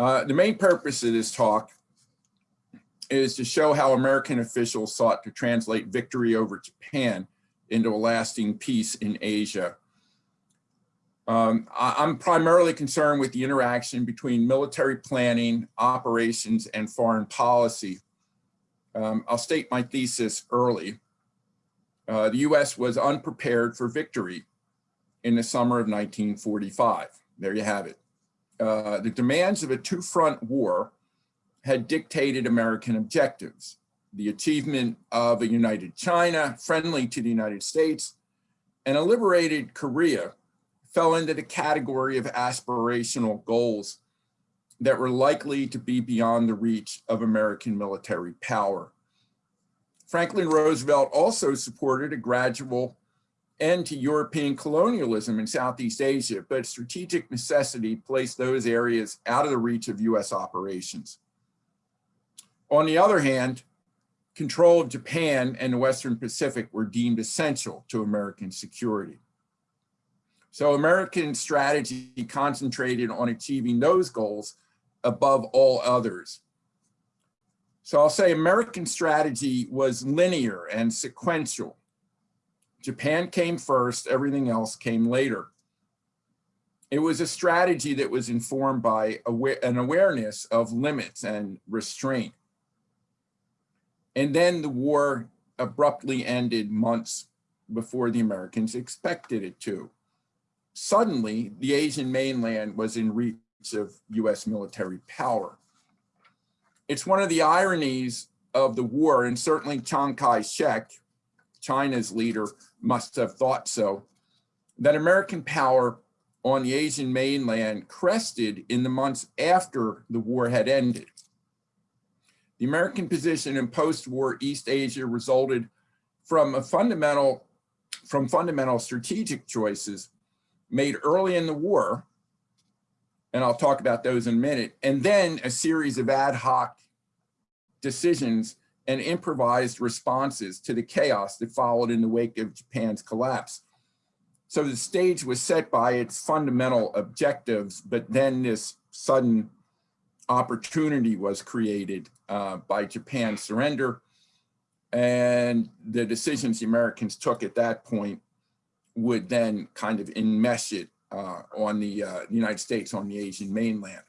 Uh, the main purpose of this talk is to show how American officials sought to translate victory over Japan into a lasting peace in Asia. Um, I, am primarily concerned with the interaction between military planning, operations, and foreign policy. Um, I'll state my thesis early. Uh, the US was unprepared for victory in the summer of 1945. There you have it. Uh, the demands of a two-front war had dictated American objectives. The achievement of a united China, friendly to the United States, and a liberated Korea fell into the category of aspirational goals that were likely to be beyond the reach of American military power. Franklin Roosevelt also supported a gradual end to European colonialism in Southeast Asia, but strategic necessity placed those areas out of the reach of US operations. On the other hand, control of Japan and the Western Pacific were deemed essential to American security. So American strategy concentrated on achieving those goals above all others. So I'll say American strategy was linear and sequential. Japan came first, everything else came later. It was a strategy that was informed by an awareness of limits and restraint. And then the war abruptly ended months before the Americans expected it to. Suddenly, the Asian mainland was in reach of US military power. It's one of the ironies of the war, and certainly Chiang Kai-shek, China's leader, must have thought so, that American power on the Asian mainland crested in the months after the war had ended. The American position in post-war East Asia resulted from a fundamental, from fundamental strategic choices made early in the war, and I'll talk about those in a minute, and then a series of ad hoc decisions and improvised responses to the chaos that followed in the wake of Japan's collapse. So the stage was set by its fundamental objectives, but then this sudden opportunity was created uh, by Japan's surrender. And the decisions the Americans took at that point would then kind of enmesh it uh, on the, uh, United States, on the Asian mainland.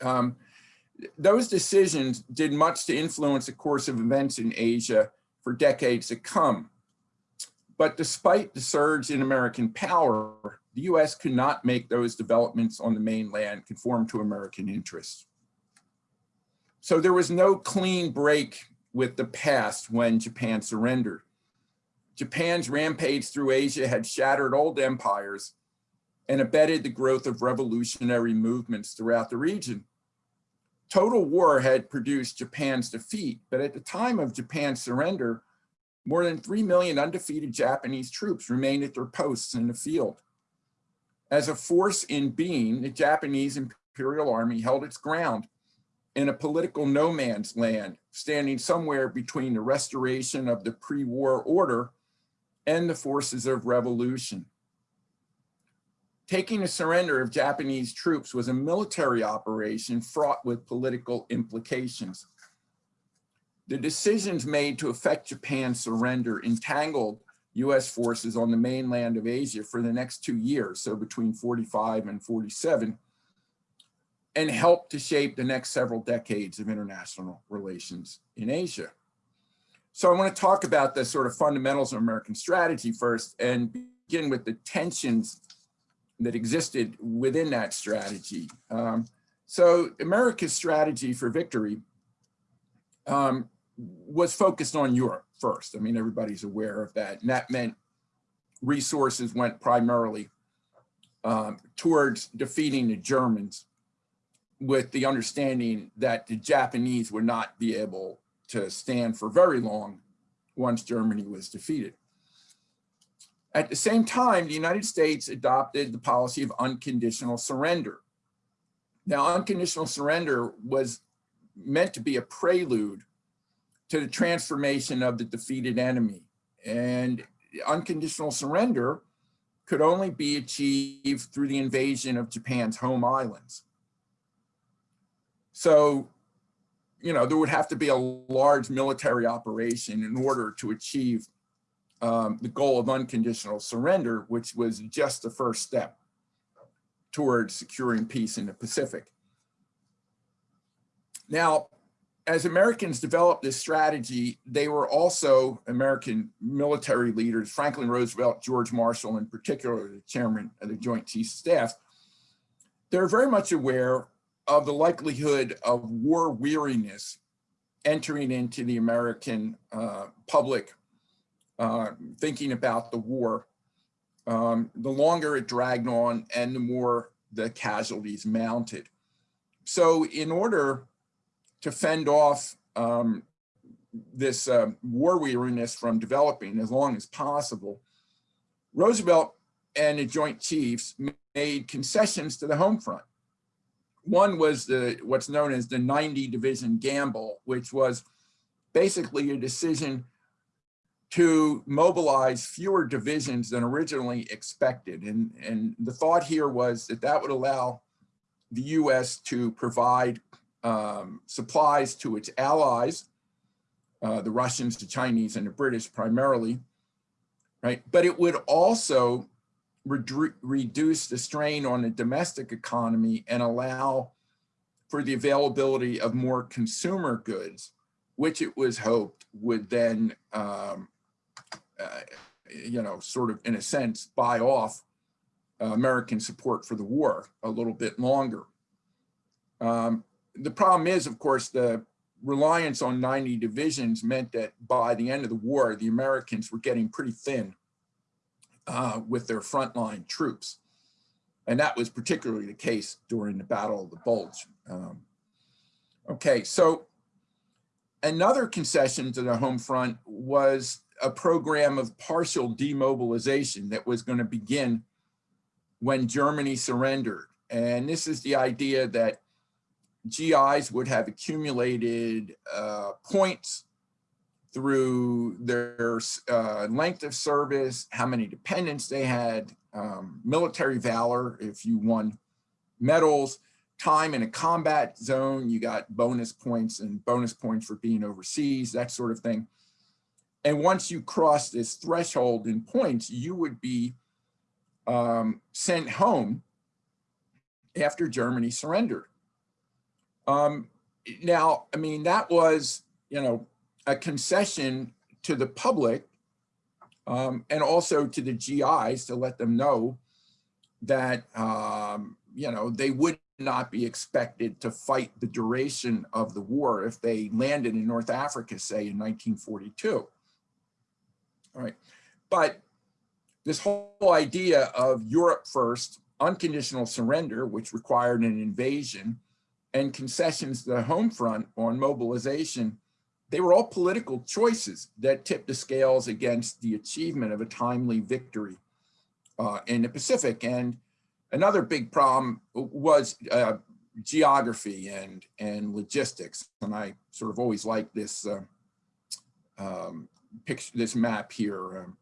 Um, those decisions did much to influence the course of events in Asia for decades to come. But despite the surge in American power, the US could not make those developments on the mainland conform to American interests. So there was no clean break with the past when Japan surrendered. Japan's rampage through Asia had shattered old empires and abetted the growth of revolutionary movements throughout the region. Total war had produced Japan's defeat, but at the time of Japan's surrender, more than 3 million undefeated Japanese troops remained at their posts in the field. As a force in being, the Japanese Imperial Army held its ground in a political no man's land, standing somewhere between the restoration of the pre-war order and the forces of revolution. Taking the surrender of Japanese troops was a military operation fraught with political implications. The decisions made to effect Japan's surrender entangled US forces on the mainland of Asia for the next two years, so between 45 and 47, and helped to shape the next several decades of international relations in Asia. So I want to talk about the sort of fundamentals of American strategy first and begin with the tensions that existed within that strategy. Um, so America's strategy for victory um, was focused on Europe first. I mean, everybody's aware of that. And that meant resources went primarily um, towards defeating the Germans with the understanding that the Japanese would not be able to stand for very long once Germany was defeated. At the same time, the United States adopted the policy of unconditional surrender. Now, unconditional surrender was meant to be a prelude to the transformation of the defeated enemy. And unconditional surrender could only be achieved through the invasion of Japan's home islands. So, you know, there would have to be a large military operation in order to achieve um, the goal of unconditional surrender, which was just the first step towards securing peace in the Pacific. Now, as Americans developed this strategy, they were also American military leaders, Franklin Roosevelt, George Marshall, in particular, the chairman of the Joint Chiefs of Staff, they're very much aware of the likelihood of war weariness entering into the American uh, public uh, thinking about the war. Um, the longer it dragged on and the more the casualties mounted. So in order to fend off um, this uh, war weariness from developing as long as possible, Roosevelt and the Joint Chiefs made concessions to the home front. One was the what's known as the 90 division gamble, which was basically a decision to mobilize fewer divisions than originally expected. And, and the thought here was that that would allow the US to provide um, supplies to its allies, uh, the Russians, the Chinese, and the British primarily, right? But it would also reduce the strain on the domestic economy and allow for the availability of more consumer goods, which it was hoped would then, um, you know, sort of in a sense, buy off uh, American support for the war a little bit longer. Um, the problem is, of course, the reliance on 90 divisions meant that by the end of the war, the Americans were getting pretty thin uh, with their frontline troops. And that was particularly the case during the Battle of the Bulge. Um, okay, so another concession to the home front was a program of partial demobilization that was going to begin when Germany surrendered. And this is the idea that GIs would have accumulated uh, points through their uh, length of service, how many dependents they had, um, military valor, if you won medals, time in a combat zone, you got bonus points and bonus points for being overseas, that sort of thing. And once you cross this threshold in points, you would be um, sent home after Germany surrendered. Um, now, I mean, that was, you know, a concession to the public um, and also to the GIs to let them know that, um, you know, they would not be expected to fight the duration of the war if they landed in North Africa, say in 1942. All right, but this whole idea of Europe first, unconditional surrender, which required an invasion, and concessions to the home front on mobilization they were all political choices that tipped the scales against the achievement of a timely victory uh, in the Pacific. And another big problem was uh, geography and, and logistics. And I sort of always like this uh, um, picture, this map here. Um,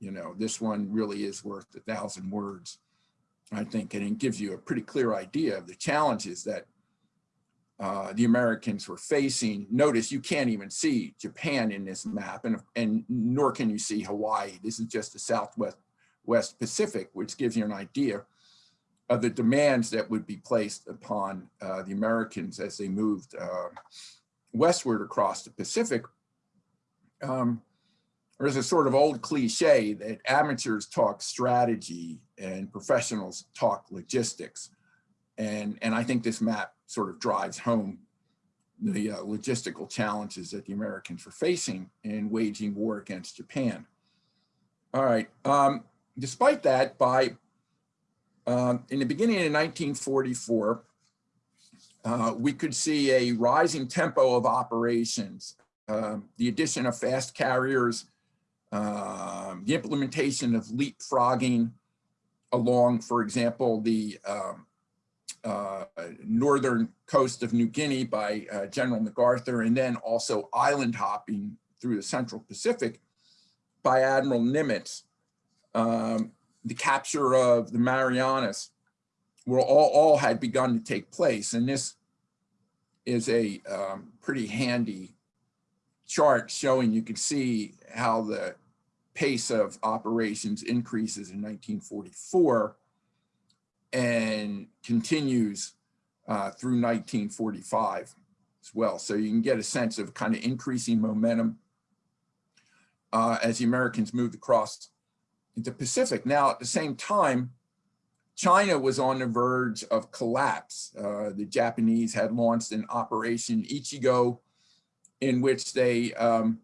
you know, this one really is worth a thousand words, I think, and it gives you a pretty clear idea of the challenges that uh, the Americans were facing. Notice you can't even see Japan in this map, and, and nor can you see Hawaii. This is just the Southwest West Pacific, which gives you an idea of the demands that would be placed upon uh, the Americans as they moved uh, westward across the Pacific. Um, there's a sort of old cliche that amateurs talk strategy and professionals talk logistics. And, and I think this map sort of drives home the uh, logistical challenges that the Americans were facing in waging war against Japan. All right, um, despite that, by um, in the beginning of 1944, uh, we could see a rising tempo of operations, um, the addition of fast carriers, um, the implementation of leapfrogging along, for example, the um, uh, northern coast of New Guinea by uh, General MacArthur, and then also island hopping through the Central Pacific by Admiral Nimitz. Um, the capture of the Marianas were all, all had begun to take place. And this is a um, pretty handy chart showing you can see how the pace of operations increases in 1944 and continues uh, through 1945 as well. So you can get a sense of kind of increasing momentum uh, as the Americans moved across into Pacific. Now, at the same time, China was on the verge of collapse. Uh, the Japanese had launched an Operation Ichigo in which they um,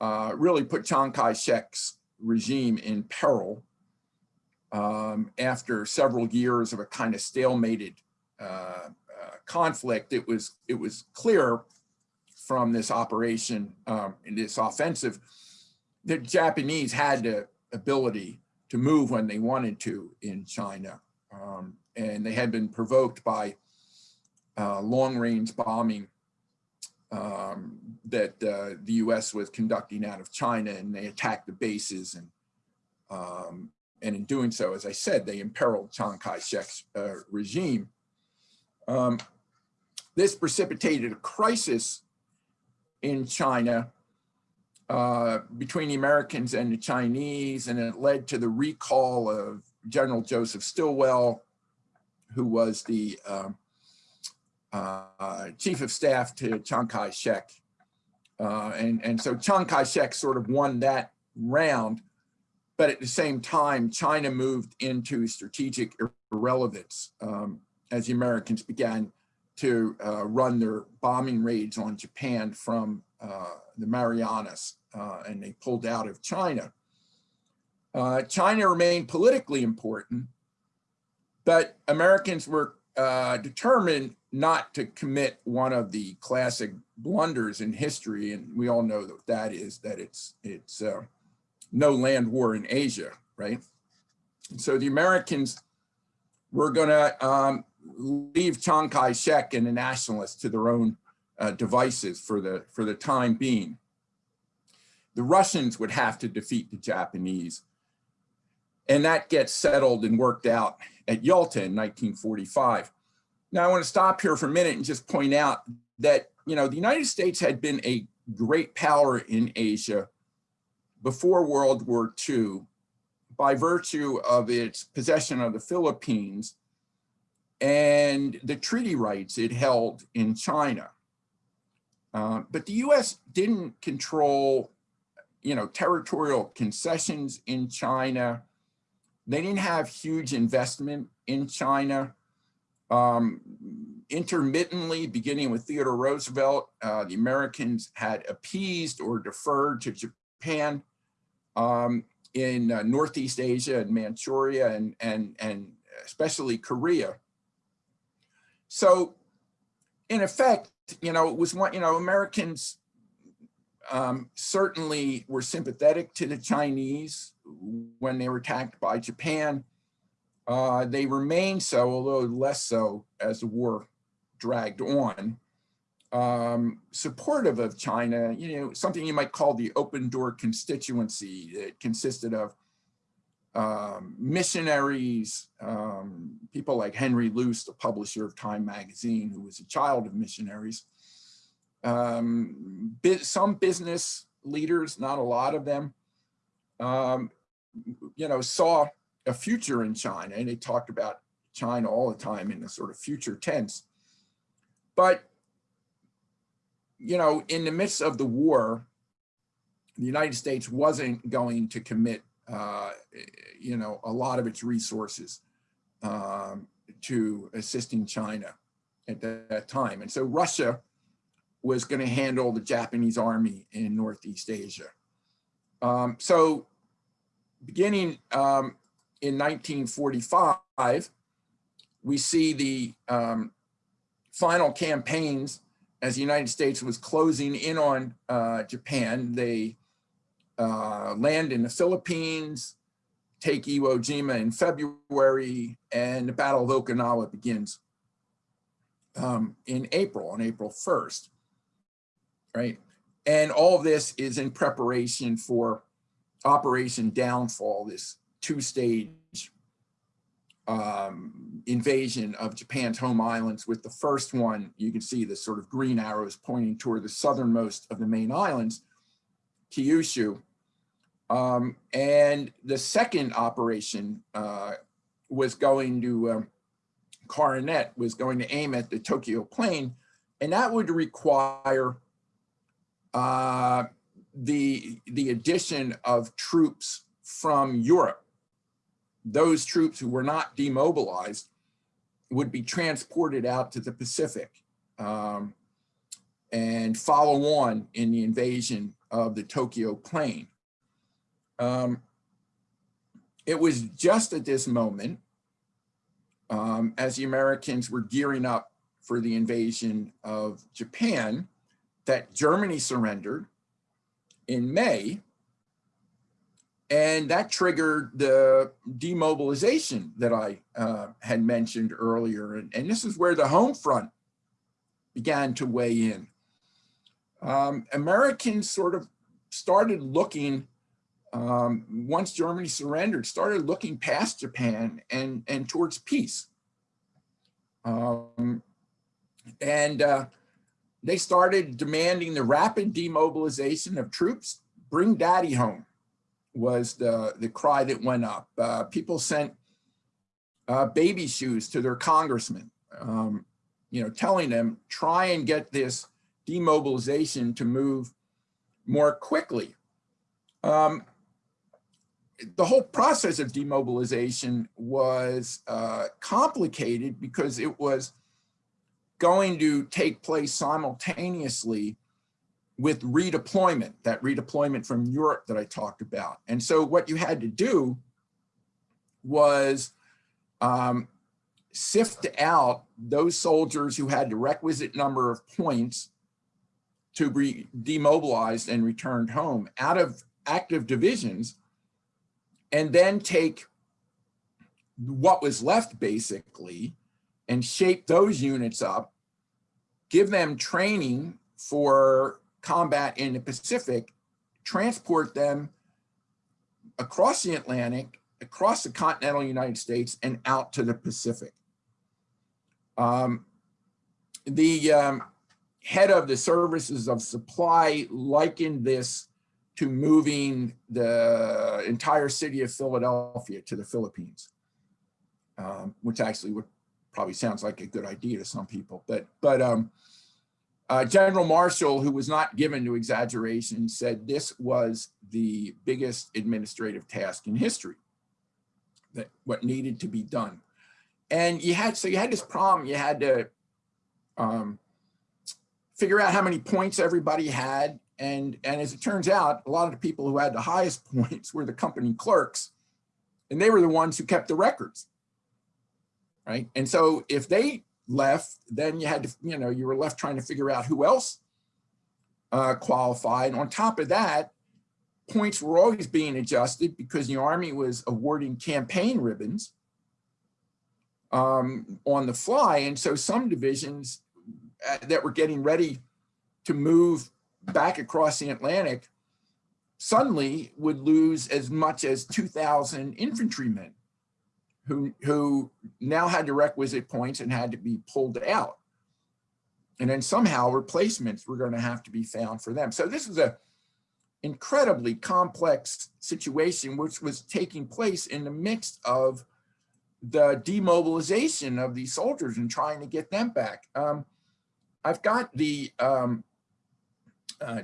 uh, really put Chiang Kai-shek's regime in peril um, after several years of a kind of stalemated uh, uh, conflict. It was, it was clear from this operation, um, in this offensive, the Japanese had the ability to move when they wanted to in China. Um, and they had been provoked by uh, long-range bombing um, that uh, the US was conducting out of China and they attacked the bases and um, and in doing so, as I said, they imperiled Chiang Kai-shek's uh, regime. Um, this precipitated a crisis in China uh, between the Americans and the Chinese, and it led to the recall of General Joseph Stilwell, who was the uh, uh, chief of staff to Chiang Kai-shek. Uh, and, and so Chiang Kai-shek sort of won that round, but at the same time, China moved into strategic irrelevance um, as the Americans began to uh, run their bombing raids on Japan from uh, the Marianas uh, and they pulled out of China. China remained politically important, but Americans were uh, determined not to commit one of the classic blunders in history, and we all know that that is that it's it's uh, no land war in Asia, right? So the Americans were going to um, leave Chiang Kai-shek and the nationalists to their own uh, devices for the for the time being the Russians would have to defeat the Japanese. And that gets settled and worked out at Yalta in 1945. Now I want to stop here for a minute and just point out that, you know, the United States had been a great power in Asia before World War II by virtue of its possession of the Philippines and the treaty rights it held in China. Uh, but the US didn't control you know, territorial concessions in China. They didn't have huge investment in China. Um, intermittently, beginning with Theodore Roosevelt, uh, the Americans had appeased or deferred to Japan um, in uh, Northeast Asia and Manchuria and, and, and especially Korea. So in effect, you know, it was one, you know, Americans um, certainly were sympathetic to the Chinese when they were attacked by Japan. Uh, they remained so, although less so as the war dragged on. Um, supportive of China, you know, something you might call the open door constituency that consisted of um, missionaries, um, people like Henry Luce, the publisher of Time magazine, who was a child of missionaries, um, some business leaders, not a lot of them, um, you know, saw a future in China and they talked about China all the time in the sort of future tense. But, you know, in the midst of the war, the United States wasn't going to commit, uh, you know, a lot of its resources um, to assisting China at that, time. And so Russia was going to handle the Japanese army in Northeast Asia. Um, so beginning um, in 1945, we see the um, final campaigns as the United States was closing in on uh, Japan. They uh, land in the Philippines, take Iwo Jima in February, and the Battle of Okinawa begins um, in April, on April 1st right? And all of this is in preparation for Operation Downfall, this two-stage um, invasion of Japan's home islands with the first one, you can see the sort of green arrows pointing toward the southernmost of the main islands, Kyushu. Um, and the second operation uh, was going to, um, Coronet was going to aim at the Tokyo plain, and that would require uh, the, the addition of troops from Europe. Those troops who were not demobilized would be transported out to the Pacific um, and follow on in the invasion of the Tokyo plain. Um, it was just at this moment, um, as the Americans were gearing up for the invasion of Japan, that Germany surrendered in May. And that triggered the demobilization that I uh, had mentioned earlier. And, and, this is where the home front began to weigh in. Um, Americans sort of started looking, um, once Germany surrendered, started looking past Japan and, and towards peace. Um, and uh, they started demanding the rapid demobilization of troops, bring daddy home was the, the cry that went up. Uh, people sent uh, baby shoes to their congressmen, um, you know, telling them, try and get this demobilization to move more quickly. Um, the whole process of demobilization was uh, complicated because it was going to take place simultaneously with redeployment, that redeployment from Europe that I talked about. And so what you had to do was um, sift out those soldiers who had the requisite number of points to be demobilized and returned home out of active divisions and then take what was left basically and shape those units up, give them training for combat in the Pacific, transport them across the Atlantic, across the continental United States, and out to the Pacific. Um, the um, head of the services of supply likened this to moving the entire city of Philadelphia to the Philippines, um, which actually would probably sounds like a good idea to some people, but but um, uh, General Marshall, who was not given to exaggeration, said this was the biggest administrative task in history, that what needed to be done. And you had, so you had this problem, you had to um, figure out how many points everybody had. And, and as it turns out, a lot of the people who had the highest points were the company clerks, and they were the ones who kept the records right? And so if they left, then you had to, you know, you were left trying to figure out who else uh, qualified. On top of that, points were always being adjusted because the Army was awarding campaign ribbons um, on the fly. And so some divisions uh, that were getting ready to move back across the Atlantic suddenly would lose as much as 2,000 infantrymen who, who now had the requisite points and had to be pulled out. And then somehow replacements were going to have to be found for them. So this was a incredibly complex situation which was taking place in the midst of the demobilization of these soldiers and trying to get them back. Um, I've got the um, uh,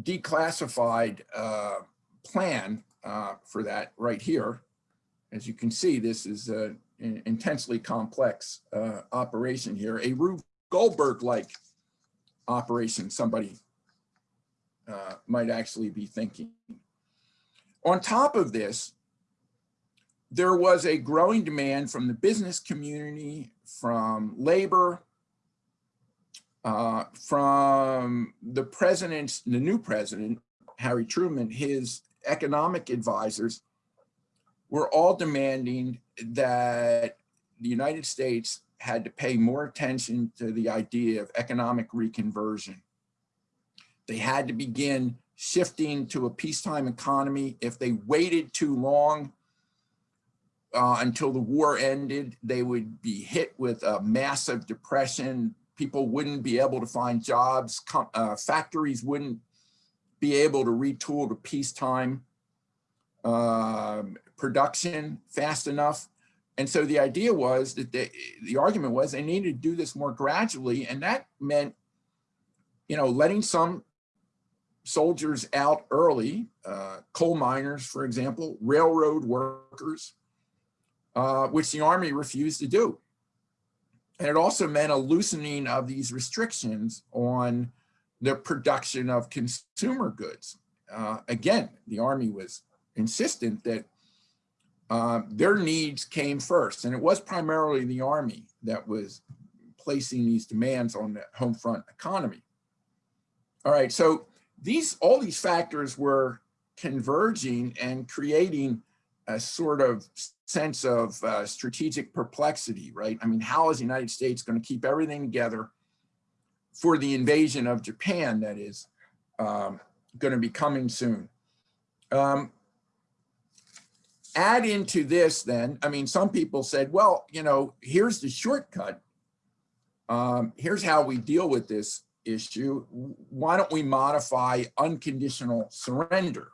declassified uh, plan uh, for that right here as you can see, this is an intensely complex uh, operation here, a Rube Goldberg-like operation, somebody uh, might actually be thinking. On top of this, there was a growing demand from the business community, from labor, uh, from the president's, the new president, Harry Truman, his economic advisors, we're all demanding that the United States had to pay more attention to the idea of economic reconversion. They had to begin shifting to a peacetime economy. If they waited too long, uh, until the war ended. They would be hit with a massive depression. People wouldn't be able to find jobs. Uh, factories wouldn't be able to retool to peacetime uh, production fast enough. And so the idea was that they, the argument was they needed to do this more gradually. And that meant, you know, letting some soldiers out early, uh, coal miners, for example, railroad workers, uh, which the army refused to do. And it also meant a loosening of these restrictions on the production of consumer goods. Uh, again, the army was insistent that uh, their needs came first, and it was primarily the army that was placing these demands on the home front economy. All right, so these all these factors were converging and creating a sort of sense of uh, strategic perplexity, right? I mean, how is the United States going to keep everything together for the invasion of Japan that is um, going to be coming soon? Um, add into this then, I mean, some people said, well, you know, here's the shortcut. Um, here's how we deal with this issue. Why don't we modify unconditional surrender?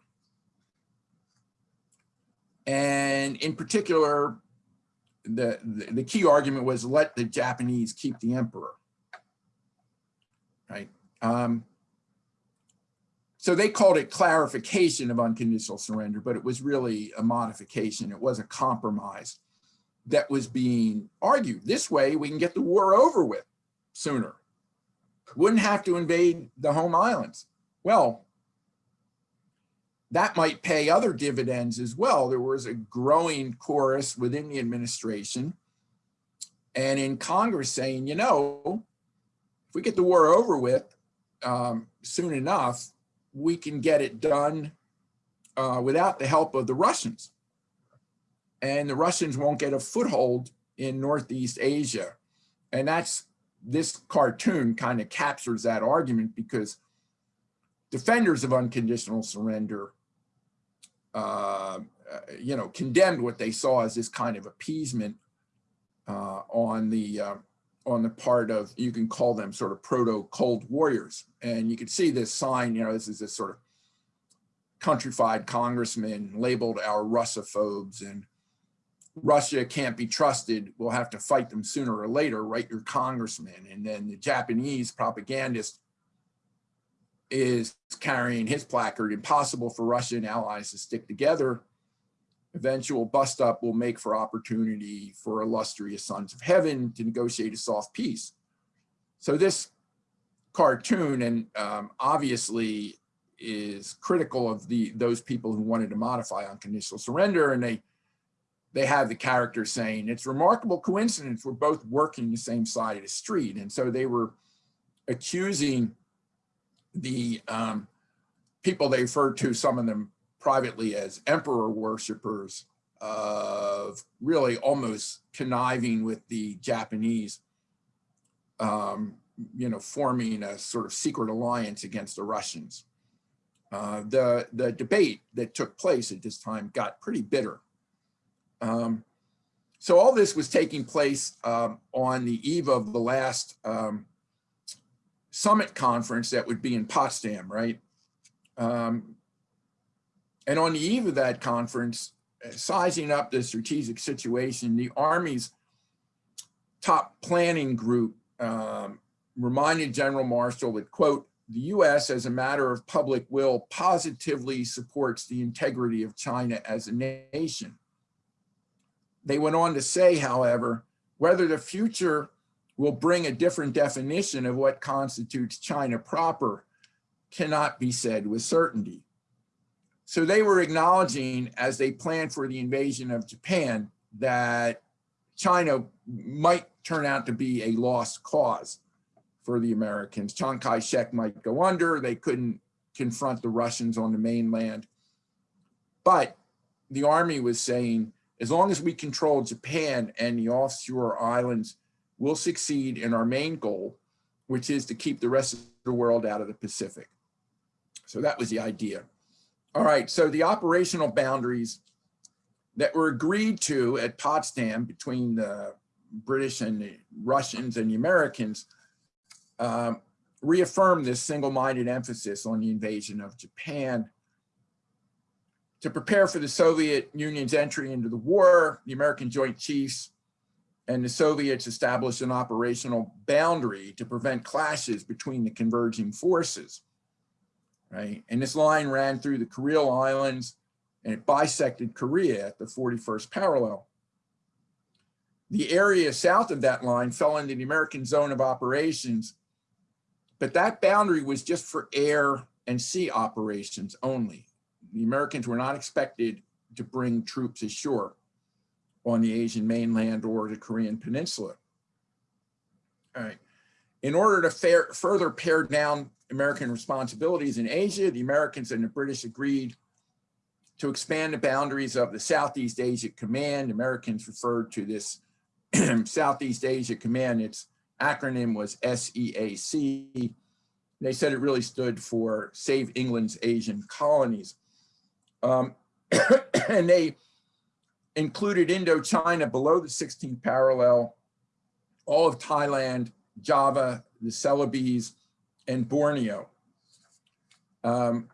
And in particular, the, the, the, key argument was let the Japanese keep the emperor, right? Um, so they called it clarification of unconditional surrender, but it was really a modification. It was a compromise that was being argued. This way we can get the war over with sooner. Wouldn't have to invade the home islands. Well, that might pay other dividends as well. There was a growing chorus within the administration and in Congress saying, you know, if we get the war over with um, soon enough, we can get it done uh, without the help of the Russians. And the Russians won't get a foothold in Northeast Asia. And that's this cartoon kind of captures that argument because defenders of unconditional surrender uh, you know, condemned what they saw as this kind of appeasement uh, on the uh, on the part of, you can call them sort of proto-cold warriors. And you can see this sign, you know, this is this sort of countrified congressman labeled our Russophobes and Russia can't be trusted. We'll have to fight them sooner or later, write your congressman. And then the Japanese propagandist is carrying his placard, impossible for Russia and allies to stick together. Eventual bust up will make for opportunity for illustrious sons of heaven to negotiate a soft peace. So this cartoon and um, obviously is critical of the those people who wanted to modify unconditional surrender and they they have the character saying it's remarkable coincidence we're both working the same side of the street and so they were accusing the um, people they referred to, some of them privately as emperor worshippers, of really almost conniving with the Japanese, um, you know, forming a sort of secret alliance against the Russians. Uh, the, the debate that took place at this time got pretty bitter. Um, so all this was taking place um, on the eve of the last um, summit conference that would be in Potsdam, right? Um, and on the eve of that conference, uh, sizing up the strategic situation, the Army's top planning group um, reminded General Marshall that, quote, the US as a matter of public will positively supports the integrity of China as a nation. They went on to say, however, whether the future will bring a different definition of what constitutes China proper cannot be said with certainty. So they were acknowledging as they planned for the invasion of Japan that China might turn out to be a lost cause for the Americans. Chiang Kai-shek might go under, they couldn't confront the Russians on the mainland. But the army was saying, as long as we control Japan and the offshore islands we'll succeed in our main goal, which is to keep the rest of the world out of the Pacific. So that was the idea. All right, so the operational boundaries that were agreed to at Potsdam between the British and the Russians and the Americans um, reaffirmed this single-minded emphasis on the invasion of Japan. To prepare for the Soviet Union's entry into the war, the American Joint Chiefs and the Soviets established an operational boundary to prevent clashes between the converging forces, right? And this line ran through the Kuril Islands and it bisected Korea at the 41st parallel. The area south of that line fell into the American zone of operations, but that boundary was just for air and sea operations only. The Americans were not expected to bring troops ashore on the Asian mainland or the Korean peninsula. All right. In order to fair, further pare down American responsibilities in Asia, the Americans and the British agreed to expand the boundaries of the Southeast Asia Command. Americans referred to this Southeast Asia Command. Its acronym was SEAC. They said it really stood for Save England's Asian Colonies. Um, and they included Indochina below the 16th parallel, all of Thailand, Java, the Celebes, and Borneo. Um,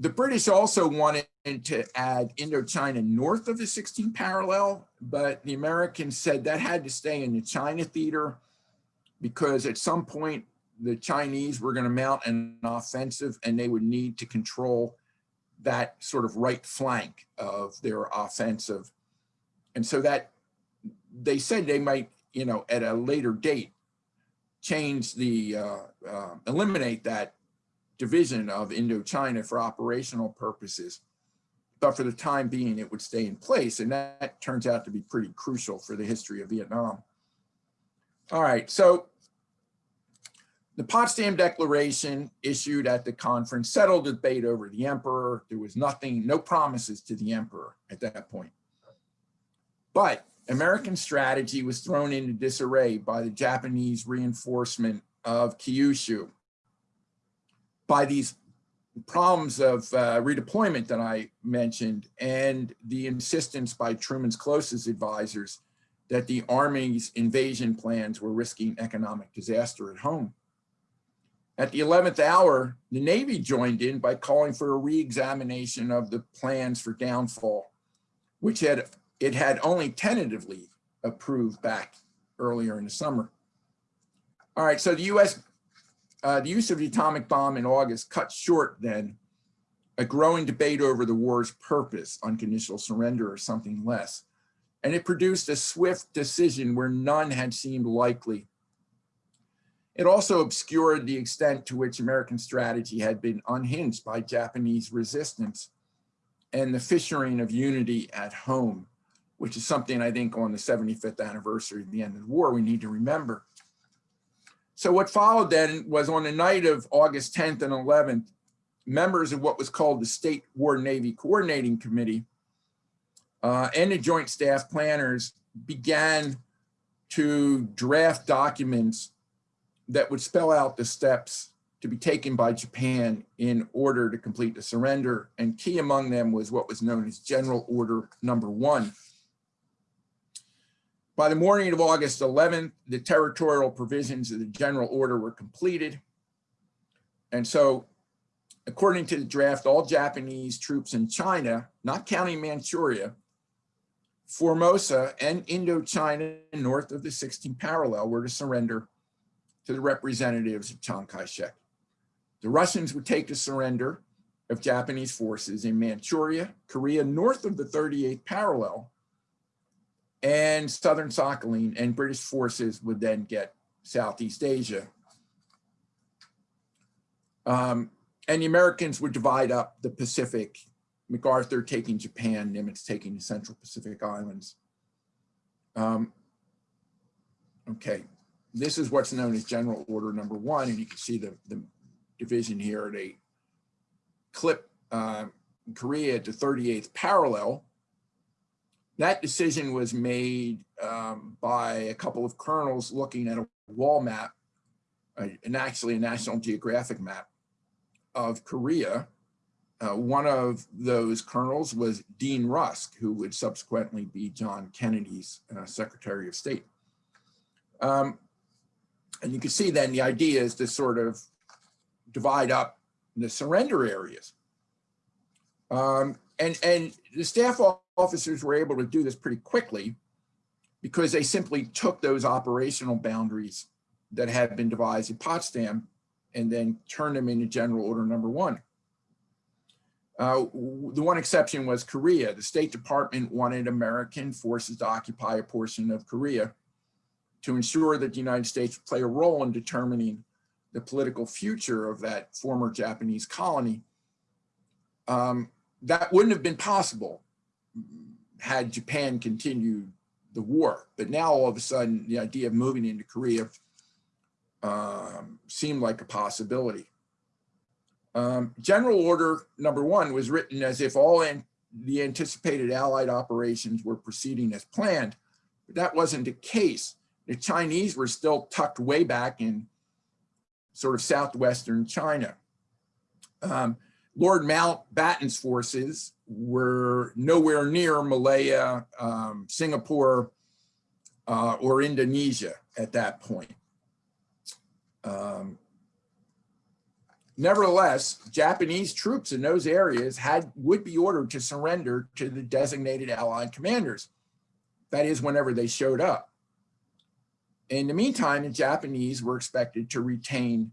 the British also wanted to add Indochina north of the 16th parallel, but the Americans said that had to stay in the China theater because at some point the Chinese were going to mount an offensive and they would need to control that sort of right flank of their offensive. And so that they said they might, you know, at a later date, change the, uh, uh, eliminate that division of Indochina for operational purposes. But for the time being, it would stay in place. And that turns out to be pretty crucial for the history of Vietnam. All right, so the Potsdam Declaration issued at the conference settled the debate over the emperor. There was nothing, no promises to the emperor at that point. But American strategy was thrown into disarray by the Japanese reinforcement of Kyushu by these problems of uh, redeployment that I mentioned and the insistence by Truman's closest advisors that the Army's invasion plans were risking economic disaster at home. At the 11th hour, the Navy joined in by calling for a re-examination of the plans for downfall, which had it had only tentatively approved back earlier in the summer. All right, so the U.S uh, the use of the atomic bomb in August cut short then a growing debate over the war's purpose, unconditional surrender or something less. And it produced a swift decision where none had seemed likely. It also obscured the extent to which American strategy had been unhinged by Japanese resistance and the fissuring of unity at home, which is something I think on the 75th anniversary of the end of the war, we need to remember. So what followed then was on the night of August 10th and 11th, members of what was called the State War Navy Coordinating Committee uh, and the Joint Staff Planners began to draft documents that would spell out the steps to be taken by Japan in order to complete the surrender. And key among them was what was known as General Order Number One. By the morning of August 11th, the territorial provisions of the general order were completed. And so according to the draft, all Japanese troops in China, not counting Manchuria, Formosa and Indochina north of the 16th parallel were to surrender to the representatives of Chiang Kai-shek. The Russians would take the surrender of Japanese forces in Manchuria, Korea north of the 38th parallel, and Southern Sakhalin and British forces would then get Southeast Asia. Um, and the Americans would divide up the Pacific, MacArthur taking Japan, Nimitz taking the Central Pacific Islands. Um, okay, this is what's known as General Order Number One, and you can see the, the division here. They clip uh, Korea to 38th parallel, that decision was made um, by a couple of colonels looking at a wall map, uh, and actually a National Geographic map of Korea Uh, one of those colonels was Dean Rusk, who would subsequently be John Kennedy's uh, Secretary of State. Um, and you can see then the idea is to sort of divide up the surrender areas. Um, and, and the staff officers were able to do this pretty quickly because they simply took those operational boundaries that had been devised in Potsdam and then turned them into general order number one. Uh, the one exception was Korea. The State Department wanted American forces to occupy a portion of Korea to ensure that the United States would play a role in determining the political future of that former Japanese colony. Um, that wouldn't have been possible had Japan continued the war. But now all of a sudden, the idea of moving into Korea um, seemed like a possibility. Um, General Order number one was written as if all an the anticipated Allied operations were proceeding as planned, but that wasn't the case. The Chinese were still tucked way back in sort of southwestern China. Um, Lord Mountbatten's forces were nowhere near Malaya, um, Singapore, uh, or Indonesia at that point. Um, nevertheless, Japanese troops in those areas had would be ordered to surrender to the designated Allied commanders. That is, whenever they showed up. In the meantime, the Japanese were expected to retain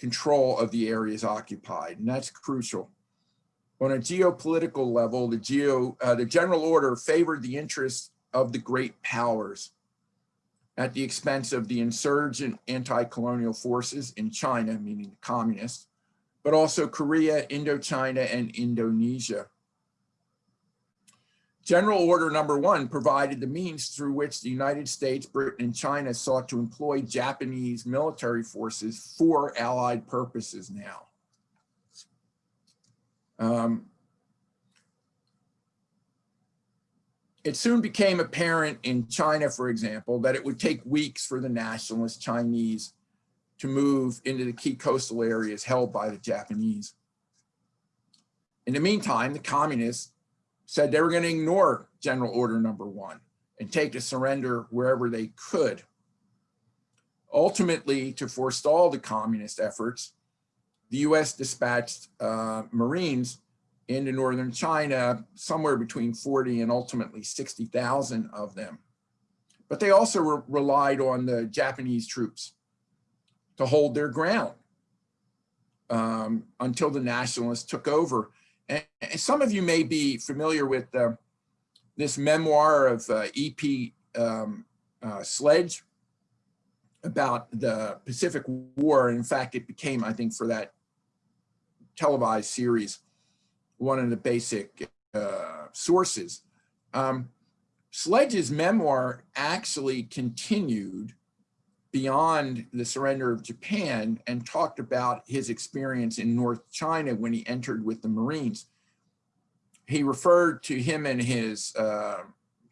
control of the areas occupied, and that's crucial. On a geopolitical level, the, geo, uh, the general order favored the interests of the great powers at the expense of the insurgent anti-colonial forces in China, meaning the communists, but also Korea, Indochina, and Indonesia. General Order Number One provided the means through which the United States, Britain, and China sought to employ Japanese military forces for Allied purposes now. Um, it soon became apparent in China, for example, that it would take weeks for the nationalist Chinese to move into the key coastal areas held by the Japanese. In the meantime, the communists said they were going to ignore General Order Number One and take a surrender wherever they could. Ultimately, to forestall the communist efforts, the US dispatched uh, Marines into northern China, somewhere between 40 and ultimately 60,000 of them. But they also re relied on the Japanese troops to hold their ground um, until the nationalists took over and, some of you may be familiar with uh, this memoir of uh, E.B. Um, uh, Sledge about the Pacific War. In fact, it became, I think, for that televised series, one of the basic uh, sources. Um, Sledge's memoir actually continued beyond the surrender of Japan and talked about his experience in North China when he entered with the Marines. He referred to him and his uh,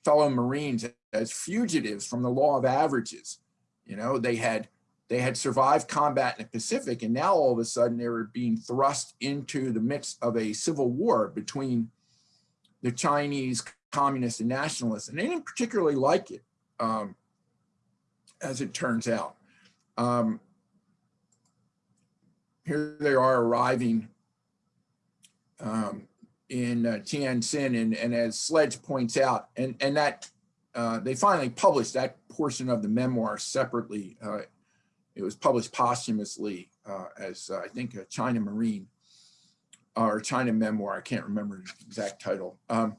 fellow Marines as fugitives from the law of averages. You know, they had they had survived combat in the Pacific and now all of a sudden they were being thrust into the midst of a civil war between the Chinese communists and nationalists and they didn't particularly like it. Um, as it turns out. Um, here they are arriving um, in uh, Tientsin, and, and as Sledge points out, and, and that uh, they finally published that portion of the memoir separately. Uh, it was published posthumously uh, as, uh, I think, a China Marine or China Memoir. I can't remember the exact title. Um,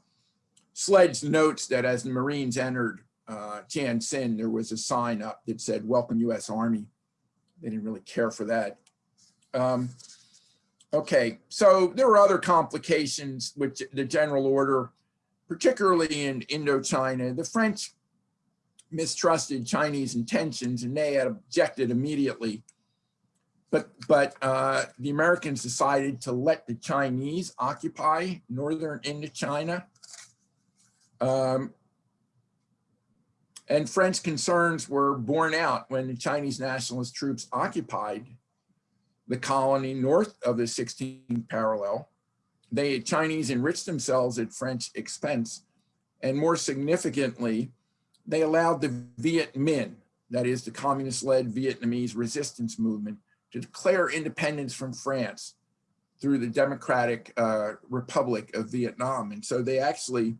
Sledge notes that as the Marines entered uh, Tientsin, there was a sign up that said, welcome US Army. They didn't really care for that. Um, okay, so there were other complications with the general order, particularly in Indochina. The French mistrusted Chinese intentions and they had objected immediately. But, but uh, the Americans decided to let the Chinese occupy northern Indochina. Um, and French concerns were borne out when the Chinese nationalist troops occupied the colony north of the 16th parallel they Chinese enriched themselves at French expense. And more significantly, they allowed the Viet Minh, that is the communist-led Vietnamese resistance movement, to declare independence from France through the Democratic uh, Republic of Vietnam. And so they actually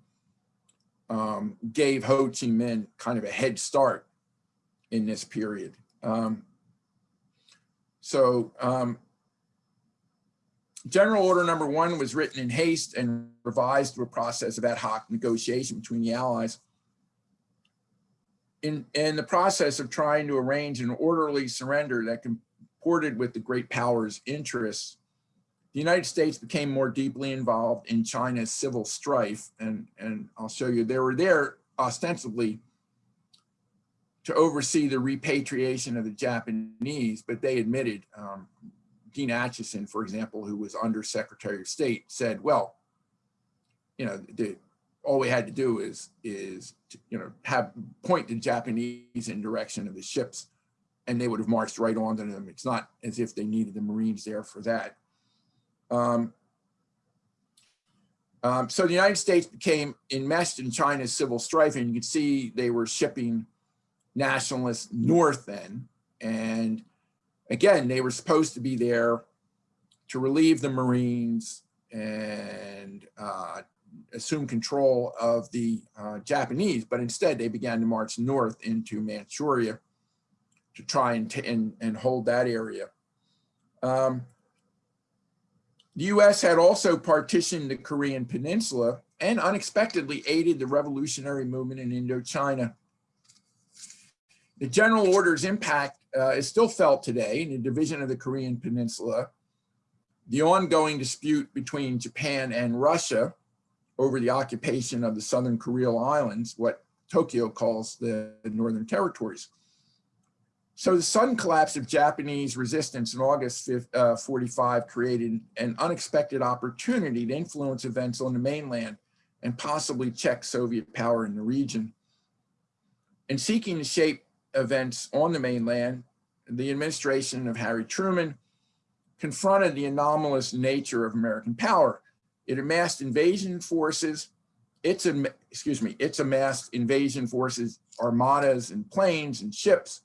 um, gave Ho Chi Minh kind of a head start in this period. Um, so um, General Order number one was written in haste and revised through a process of ad hoc negotiation between the Allies. In, in the process of trying to arrange an orderly surrender that comported with the great powers' interests, the United States became more deeply involved in China's civil strife. And, and I'll show you, they were there ostensibly to oversee the repatriation of the Japanese, but they admitted, um, Dean Acheson, for example, who was under Secretary of State, said, well, you know, the, all we had to do is, is to, you know, have point the Japanese in direction of the ships and they would have marched right onto them. It's not as if they needed the Marines there for that. Um, um, so the United States became enmeshed in China's civil strife, and you can see they were shipping nationalists north then. And again, they were supposed to be there to relieve the Marines and uh, assume control of the uh, Japanese, but instead they began to march north into Manchuria to try and, and, and hold that area. Um, the US had also partitioned the Korean peninsula and unexpectedly aided the revolutionary movement in Indochina. The general order's impact uh, is still felt today in the division of the Korean peninsula, the ongoing dispute between Japan and Russia over the occupation of the Southern Kuril Islands, what Tokyo calls the Northern Territories. So the sudden collapse of Japanese resistance in August 5, uh, 45 created an unexpected opportunity to influence events on the mainland and possibly check Soviet power in the region. In seeking to shape events on the mainland, the administration of Harry Truman confronted the anomalous nature of American power. It amassed invasion forces, its, excuse me, its amassed invasion forces, armadas and planes and ships,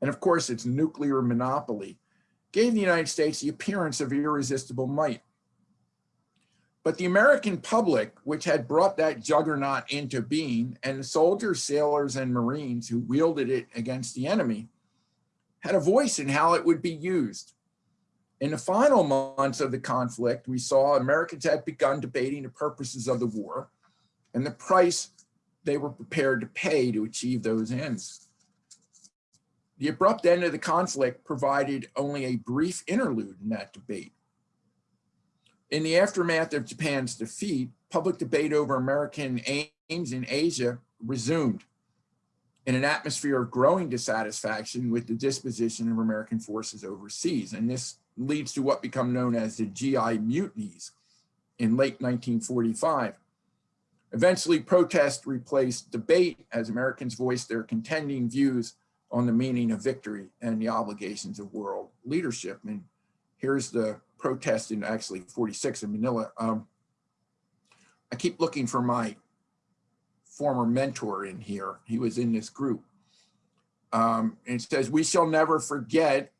and of course its nuclear monopoly, gave the United States the appearance of irresistible might. But the American public, which had brought that juggernaut into being, and the soldiers, sailors, and Marines who wielded it against the enemy, had a voice in how it would be used. In the final months of the conflict, we saw Americans had begun debating the purposes of the war and the price they were prepared to pay to achieve those ends. The abrupt end of the conflict provided only a brief interlude in that debate. In the aftermath of Japan's defeat, public debate over American aims in Asia resumed in an atmosphere of growing dissatisfaction with the disposition of American forces overseas. And this leads to what become known as the GI mutinies in late 1945. Eventually, protest replaced debate as Americans voiced their contending views on the meaning of victory and the obligations of world leadership. And here's the protest in actually 46 in Manila. Um, I keep looking for my former mentor in here. He was in this group. Um, it says, we shall never forget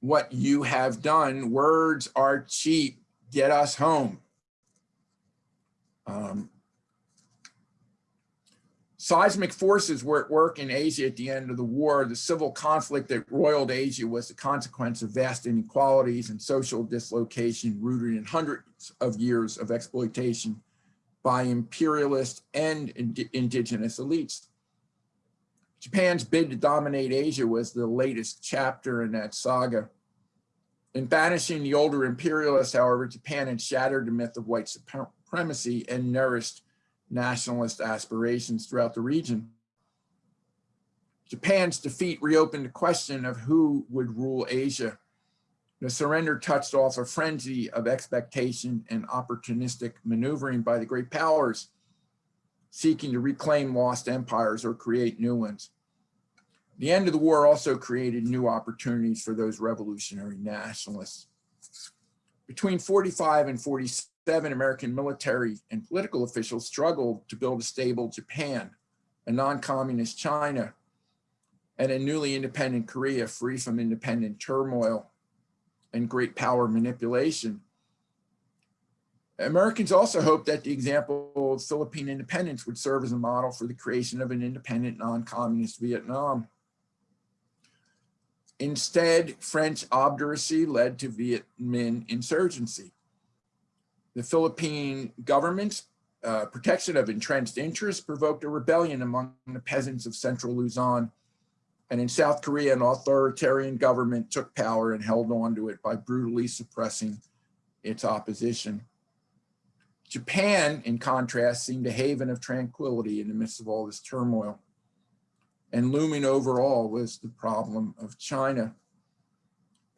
what you have done. Words are cheap. Get us home. Um, Seismic forces were at work in Asia at the end of the war. The civil conflict that roiled Asia was the consequence of vast inequalities and social dislocation rooted in hundreds of years of exploitation by imperialist and ind indigenous elites. Japan's bid to dominate Asia was the latest chapter in that saga. In banishing the older imperialists, however, Japan had shattered the myth of white supremacy and nourished nationalist aspirations throughout the region. Japan's defeat reopened the question of who would rule Asia. The surrender touched off a frenzy of expectation and opportunistic maneuvering by the great powers, seeking to reclaim lost empires or create new ones. The end of the war also created new opportunities for those revolutionary nationalists. Between 45 and 47, American military and political officials struggled to build a stable Japan, a non-communist China, and a newly independent Korea free from independent turmoil and great power manipulation. Americans also hoped that the example of Philippine independence would serve as a model for the creation of an independent non-communist Vietnam. Instead, French obduracy led to Viet Minh insurgency. The Philippine government's uh, protection of entrenched interests provoked a rebellion among the peasants of central Luzon. And in South Korea, an authoritarian government took power and held on to it by brutally suppressing its opposition. Japan, in contrast, seemed a haven of tranquility in the midst of all this turmoil. And looming over all was the problem of China.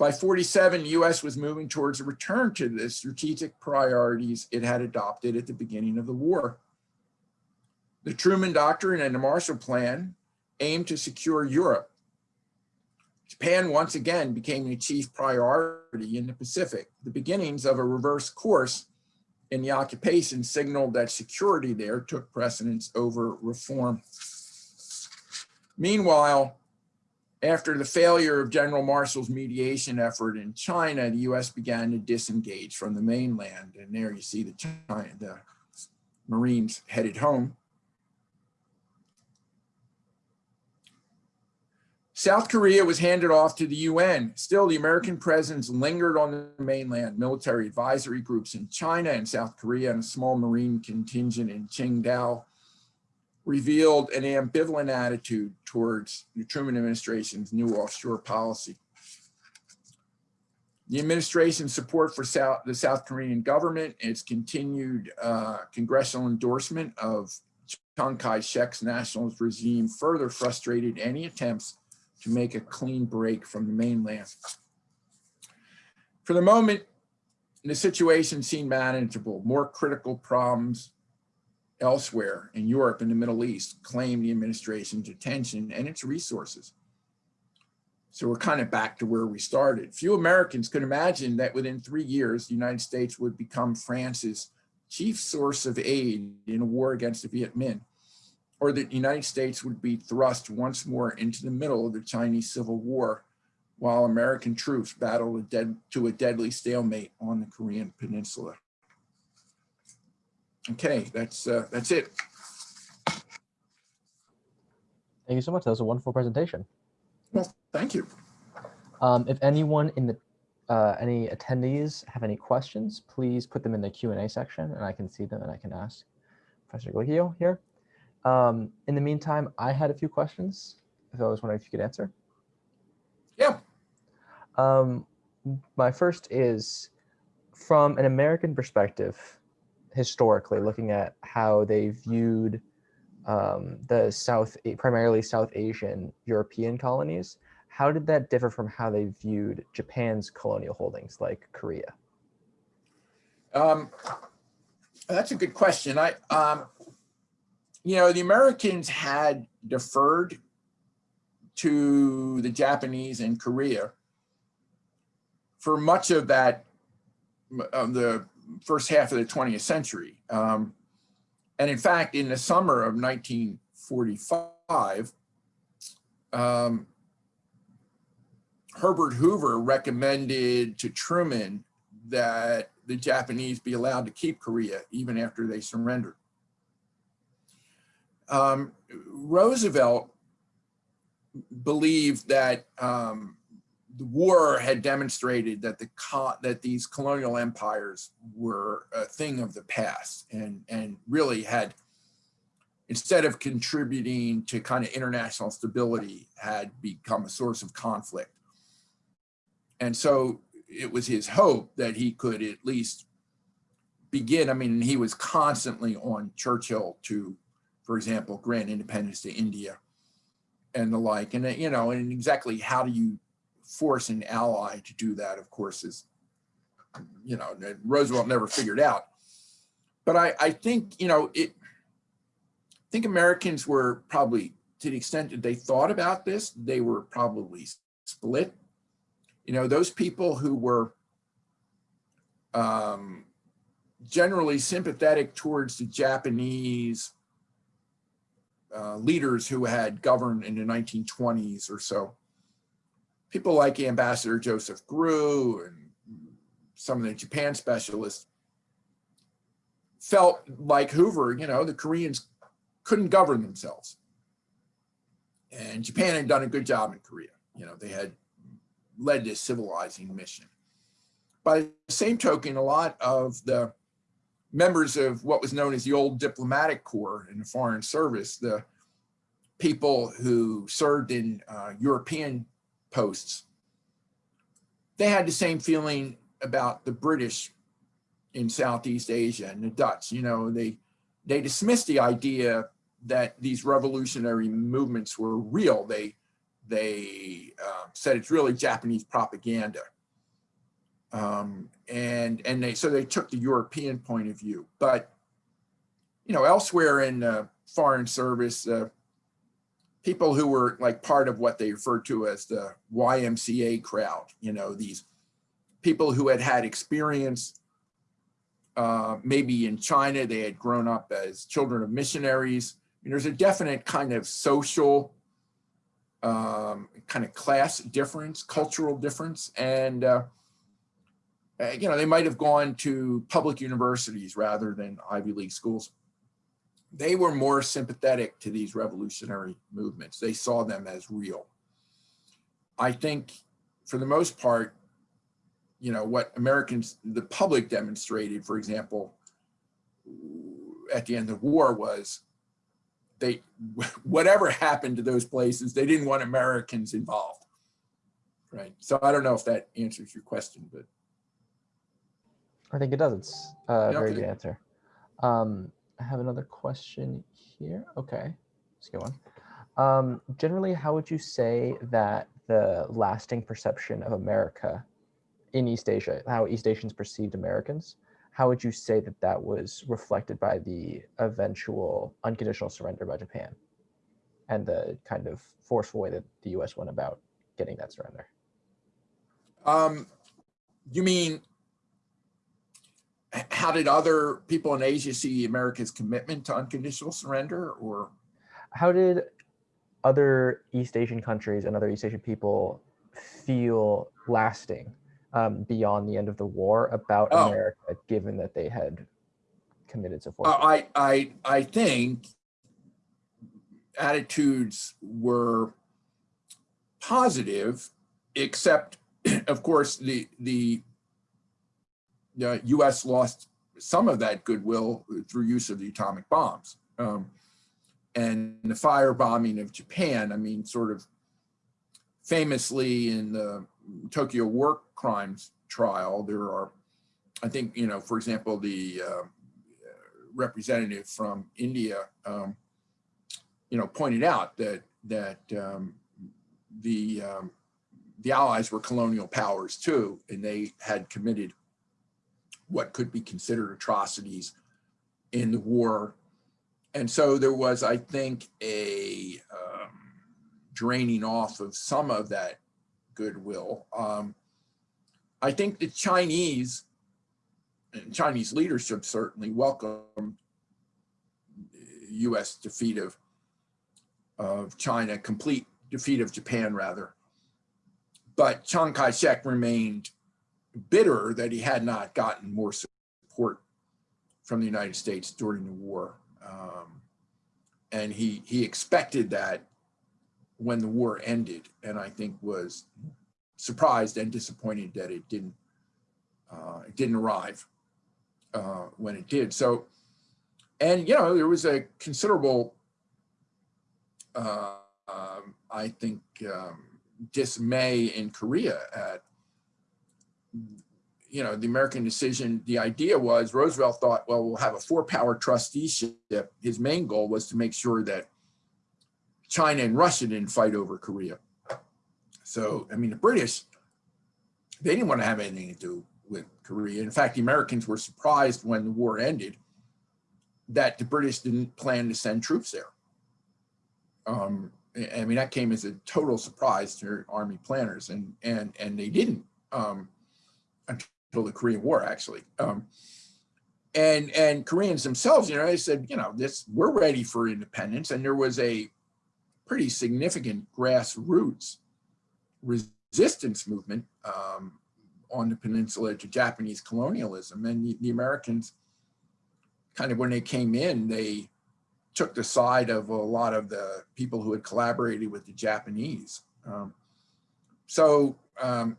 By 47, the US was moving towards a return to the strategic priorities it had adopted at the beginning of the war. The Truman Doctrine and the Marshall Plan aimed to secure Europe. Japan once again became the chief priority in the Pacific, the beginnings of a reverse course in the occupation signaled that security there took precedence over reform. Meanwhile, after the failure of General Marshall's mediation effort in China, the US began to disengage from the mainland. And there you see the, China, the Marines headed home. South Korea was handed off to the UN. Still, the American presence lingered on the mainland. Military advisory groups in China and South Korea and a small Marine contingent in Qingdao revealed an ambivalent attitude towards the Truman administration's new offshore policy. The administration's support for South, the South Korean government, its continued uh, congressional endorsement of Chiang Kai-shek's nationalist regime further frustrated any attempts to make a clean break from the mainland. For the moment, the situation seemed manageable. More critical problems elsewhere in Europe and the Middle East claim the administration's attention and its resources. So we're kind of back to where we started. Few Americans could imagine that within three years, the United States would become France's chief source of aid in a war against the Viet Minh or that the United States would be thrust once more into the middle of the Chinese Civil War while American troops battled a dead, to a deadly stalemate on the Korean Peninsula. Okay, that's uh, that's it. Thank you so much. That was a wonderful presentation. Well, thank you. Um, if anyone in the uh, any attendees have any questions, please put them in the Q&A section and I can see them and I can ask Professor Gallicchio here. Um, in the meantime, I had a few questions. If I was wondering if you could answer. Yeah. Um, my first is from an American perspective, historically, looking at how they viewed um, the South, primarily South Asian European colonies, how did that differ from how they viewed Japan's colonial holdings like Korea? Um, that's a good question. I, um, you know, the Americans had deferred to the Japanese and Korea for much of that, the first half of the 20th century. Um, and in fact, in the summer of 1945, um, Herbert Hoover recommended to Truman that the Japanese be allowed to keep Korea even after they surrendered um, Roosevelt believed that um, the war had demonstrated that the that these colonial empires were a thing of the past and and really had instead of contributing to kind of international stability had become a source of conflict and so it was his hope that he could at least begin i mean he was constantly on churchill to for example, grant independence to India and the like. And, you know, and exactly how do you force an ally to do that, of course, is, you know, Roosevelt never figured out. But I, I think, you know, it, I think Americans were probably, to the extent that they thought about this, they were probably split. You know, those people who were um, generally sympathetic towards the Japanese uh, leaders who had governed in the 1920s or so. People like Ambassador Joseph Grew and some of the Japan specialists felt like Hoover, you know, the Koreans couldn't govern themselves. And Japan had done a good job in Korea. You know, they had led this civilizing mission. By the same token, a lot of the members of what was known as the old diplomatic corps in the foreign service, the people who served in uh, European posts, they had the same feeling about the British in Southeast Asia and the Dutch. You know, they they dismissed the idea that these revolutionary movements were real. They they uh, said it's really Japanese propaganda. Um, and and they so they took the European point of view. But you know, elsewhere in foreign service, uh, people who were like part of what they referred to as the YMCA crowd, you know, these people who had had experience uh, maybe in China, they had grown up as children of missionaries. I mean, there's a definite kind of social, um, kind of class difference, cultural difference. And, uh, uh, you know, they might have gone to public universities rather than Ivy League schools. They were more sympathetic to these revolutionary movements. They saw them as real. I think for the most part, you know, what Americans, the public demonstrated, for example, at the end of the war was they, whatever happened to those places, they didn't want Americans involved. Right. So I don't know if that answers your question, but. I think it does. It's a very good answer. Um, I have another question here. Okay, let's go on. Um, generally, how would you say that the lasting perception of America in East Asia, how East Asians perceived Americans, how would you say that that was reflected by the eventual unconditional surrender by Japan and the kind of forceful way that the US went about getting that surrender? Um, you mean, how did other people in Asia see America's commitment to unconditional surrender or? how did other East Asian countries and other East Asian people feel lasting um, beyond the end of the war about Oh. America, given that they had committed so Uh. I, I, I think attitudes were positive, except of course, the, the, the US lost some of that goodwill through use of the atomic bombs. Um, and the firebombing of Japan, I mean, sort of famously in the Tokyo war crimes trial, there are, I think, you know, for example, the uh, representative from India, um, you know, pointed out that that um, the um, the Allies were colonial powers too, and they had committed what could be considered atrocities in the war. And so there was, I think, a um, draining off of some of that goodwill. Um, I think the Chinese and Chinese leadership certainly welcomed U.S. defeat of of China, complete defeat of Japan, rather. But Chiang Kai-shek remained bitter that he had not gotten more support from the United States during the war. Um, and he, he expected that when the war ended, and I think was surprised and disappointed that it didn't, uh, it didn't arrive uh, when it did. So, and you know, there was a considerable, uh, um, I think, um, dismay in Korea at, you know, the American decision. The idea was Roosevelt thought, well, we'll have a four-power trusteeship. His main goal was to make sure that China and Russia didn't fight over Korea. So, I mean, the British, they didn't want to have anything to do with Korea. In fact, the Americans were surprised when the war ended that the British didn't plan to send troops there. Um, I I mean, that came as a total surprise to army planners and, and, and they didn't um, the Korean War, actually. Um, and and Koreans themselves, you know, they said, you know, this we're ready for independence, and there was a pretty significant grassroots resistance movement um, on the peninsula to Japanese colonialism, and the, the Americans, kind of when they came in, they took the side of a lot of the people who had collaborated with the Japanese. Um, so um,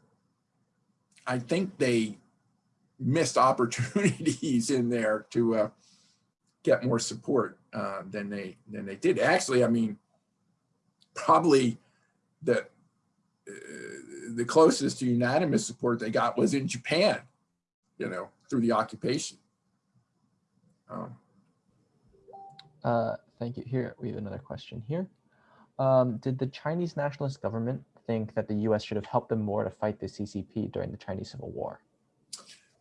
I think they missed opportunities in there to uh, get more support uh, than they than they did. Actually, I mean, probably the uh, the closest to unanimous support they got was in Japan, you know, through the occupation. Um, Uh, thank you. Here, we have another question here. Um, did the Chinese nationalist government think that the US should have helped them more to fight the CCP during the Chinese Civil War?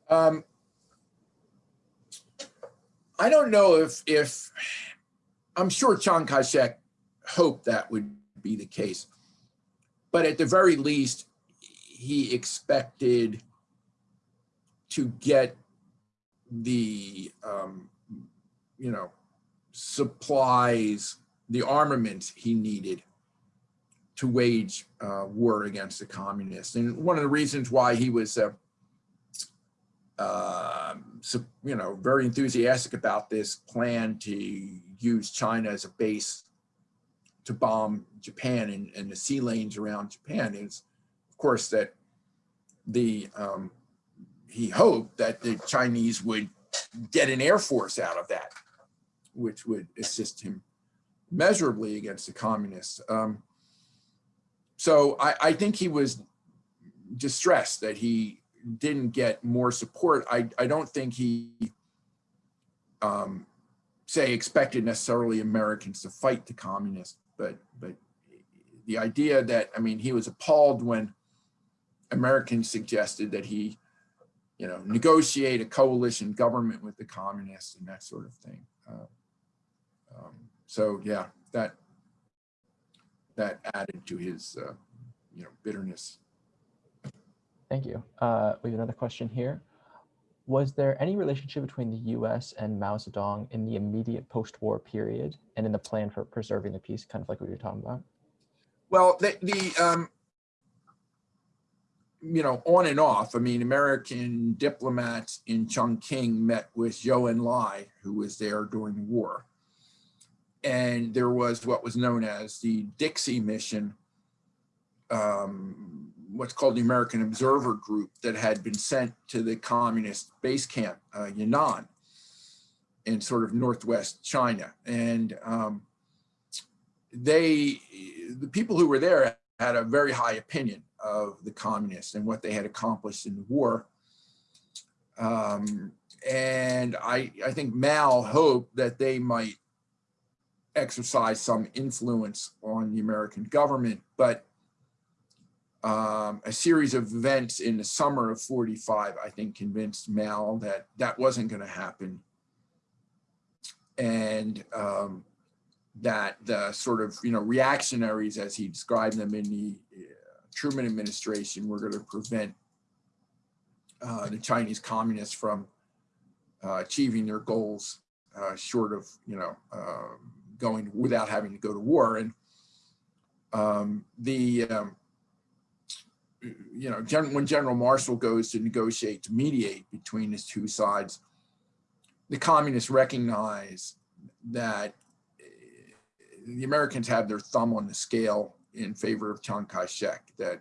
Um, I don't know if, if, I'm sure Chiang Kai-shek hoped that would be the case. But at the very least, he expected to get the, um, you know, supplies, the armaments he needed to wage uh, war against the communists. And one of the reasons why he was, uh, uh, you know, very enthusiastic about this plan to use China as a base to bomb Japan and, and the sea lanes around Japan is, of course, that the um, he hoped that the Chinese would get an air force out of that, which would assist him measurably against the communists. Um, so I, I think he was distressed that he didn't get more support. I, I don't think he, um, say, expected necessarily Americans to fight the communists, but but the idea that, I mean, he was appalled when Americans suggested that he, you know, negotiate a coalition government with the communists and that sort of thing. Uh, um, so yeah, that that added to his, uh, you know, bitterness. Thank you. Uh, we have another question here. Was there any relationship between the US and Mao Zedong in the immediate post-war period and in the plan for preserving the peace, kind of like we were talking about? Well, the, the um, you know, on and off, I mean, American diplomats in Chongqing met with Zhou Enlai, who was there during the war. And there was what was known as the Dixie mission, um, what's called the American Observer Group that had been sent to the communist base camp, uh, Yan'an, in sort of Northwest China. And um, they, the people who were there had a very high opinion of the communists and what they had accomplished in the war. Um, and I, I think Mao hoped that they might exercise some influence on the American government, but um, a series of events in the summer of 45, I think convinced Mao that that wasn't going to happen. And um, that the sort of, you know, reactionaries as he described them in the uh, Truman administration were going to prevent uh, the Chinese communists from uh, achieving their goals uh, short of, you know, um, going without having to go to war. And um, the, um, you know, gen when General Marshall goes to negotiate, to mediate between his two sides, the communists recognize that eh, the Americans have their thumb on the scale in favor of Chiang Kai-shek, that,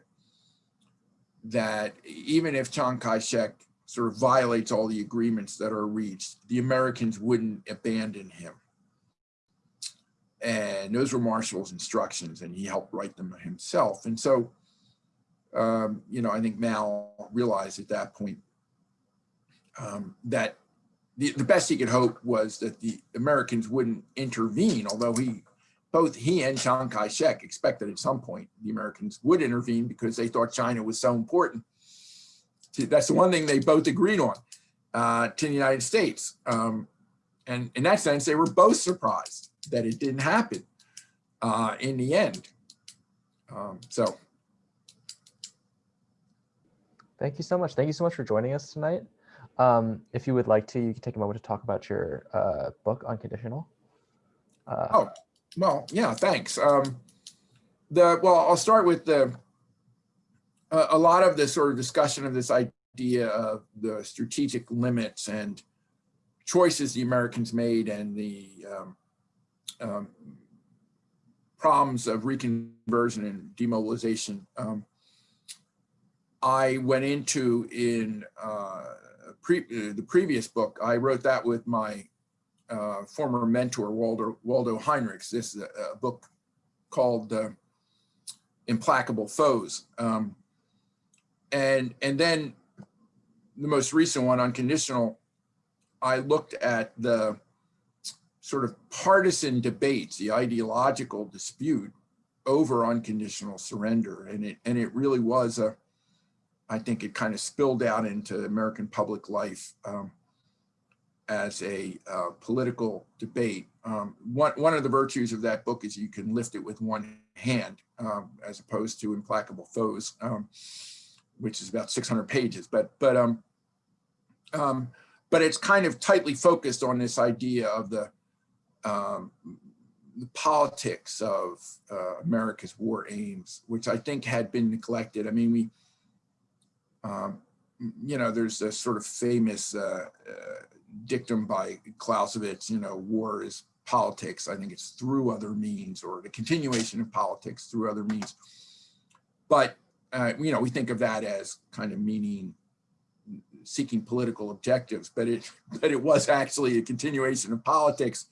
that even if Chiang Kai-shek sort of violates all the agreements that are reached, the Americans wouldn't abandon him. And those were Marshall's instructions and he helped write them himself. And so um, you know, I think Mao realized at that point um, that the, the best he could hope was that the Americans wouldn't intervene, although he, both he and Chiang Kai-shek expected at some point the Americans would intervene because they thought China was so important. That's the one thing they both agreed on uh, to the United States. Um, and in that sense, they were both surprised that it didn't happen uh, in the end. Um, so Thank you so much. Thank you so much for joining us tonight. Um, if you would like to, you can take a moment to talk about your uh, book, Unconditional. Uh, Oh, well, yeah, thanks. Um, the, well, I'll start with the, a, a lot of the sort of discussion of this idea of the strategic limits and choices the Americans made and the um, um, problems of reconversion and demobilization. Um, I went into in uh, pre, the previous book, I wrote that with my uh, former mentor, Waldo, Waldo Heinrichs. This is a, a book called uh, Implacable Foes. Um, and, and then the most recent one, Unconditional, I looked at the sort of partisan debates, the ideological dispute over unconditional surrender. And it, and it really was a, I think it kind of spilled out into American public life. Um, as a uh, political debate. Um, one, one of the virtues of that book is you can lift it with one hand um, as opposed to Implacable Foes, um, which is about 600 pages. But, but, um, um, but it's kind of tightly focused on this idea of the, um, the politics of uh, America's war aims, which I think had been neglected. I mean, we, um, you know, there's a sort of famous uh, uh, dictum by Clausewitz, you know, war is politics. I think it's through other means or the continuation of politics through other means. But, uh, you know, we think of that as kind of meaning seeking political objectives, but it, but it was actually a continuation of politics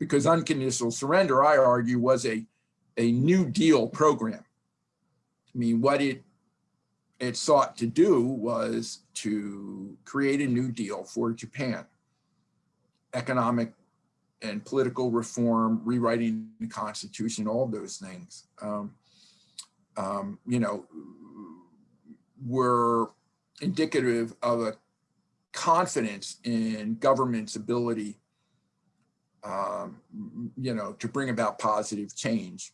because unconditional surrender, I argue, was a, a New Deal program. I mean, what it it sought to do was to create a new deal for Japan. Economic and political reform, rewriting the constitution, all those things, um, um, you know, were indicative of a confidence in government's ability, um, you know, to bring about positive change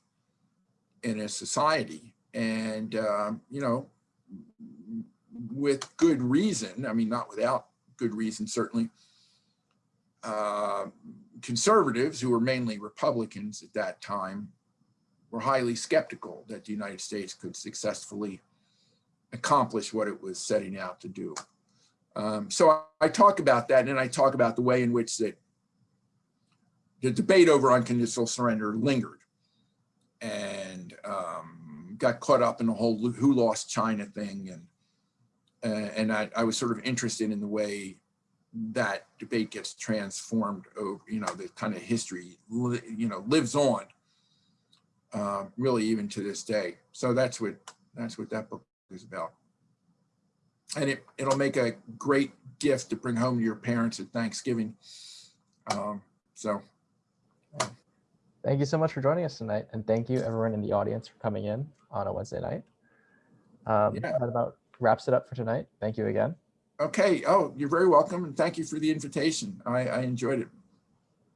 in a society. And, um, you know, with good reason, I mean, not without good reason, certainly, uh, conservatives, who were mainly Republicans at that time, were highly skeptical that the United States could successfully accomplish what it was setting out to do. Um, so I, I, talk about that and I talk about the way in which that the debate over unconditional surrender lingered and um, got caught up in the whole who lost China thing. And, uh, and I, I was sort of interested in the way that debate gets transformed over, you know, the kind of history, you know, lives on uh, really even to this day. So that's what, that's what that book is about. And it, it'll make a great gift to bring home to your parents at Thanksgiving. Um, so. Thank you so much for joining us tonight. And thank you everyone in the audience for coming in on a Wednesday night. Um, Yeah. That about wraps it up for tonight. Thank you again. Okay. Oh, you're very welcome. And thank you for the invitation. I, I enjoyed it.